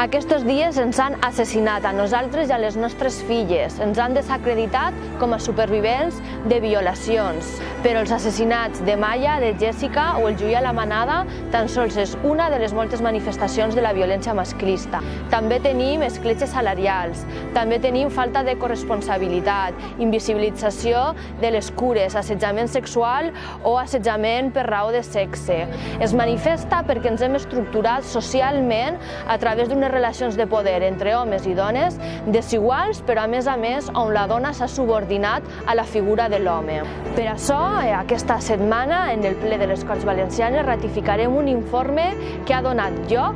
Aquests dies ens han assassinat a nosaltres i a les nostres filles, ens han desacreditat com a supervivents de violacions. Però els assassinats de Maya, de Jessica o el Julià la Manada tan sols és una de les moltes manifestacions de la violència masclista. També tenim escletxes salarials, també tenim falta de corresponsabilitat, invisibilització de les cures, assetjament sexual o assetjament per raó de sexe. Es manifesta perquè ens hem estructurat socialment a través d'unes relacions de poder entre homes i dones desiguals, però a més a més on la dona s'ha subordinat a la figura de l'home. Per això, eh, aquesta setmana, en el ple de les Corts Valencianes, ratificarem un informe que ha donat lloc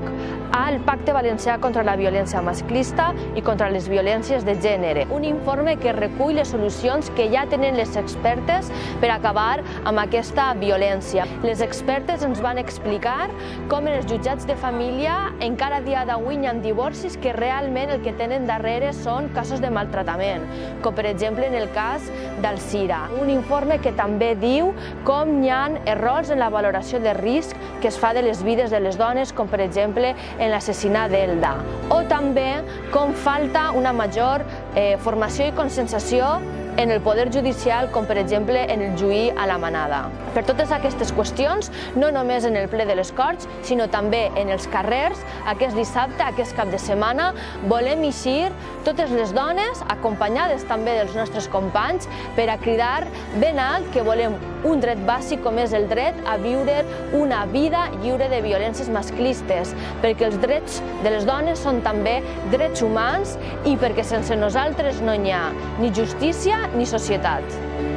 al Pacte Valencià contra la Violència Masclista i contra les Violències de Gènere. Un informe que recull les solucions que ja tenen les expertes per acabar amb aquesta violència. Les expertes ens van explicar com en els jutjats de família encara dia d'avui hi ha divorcis que realment el que tenen darrere són casos de maltratament, com per exemple en el cas d'Alcira. Un informe que també diu com hi ha errors en la valoració de risc que es fa de les vides de les dones, com per exemple en l'assassinat d'Elda. O també com falta una major eh, formació i conscienciació en el poder judicial, com per exemple en el juí a la manada. Per totes aquestes qüestions, no només en el ple de les Corts, sinó també en els carrers, aquest dissabte, aquest cap de setmana, volem eixir totes les dones, acompanyades també dels nostres companys, per a cridar ben alt que volem un dret bàsic com és el dret a viure una vida lliure de violències masclistes, perquè els drets de les dones són també drets humans i perquè sense nosaltres no hi ha ni justícia ni societat.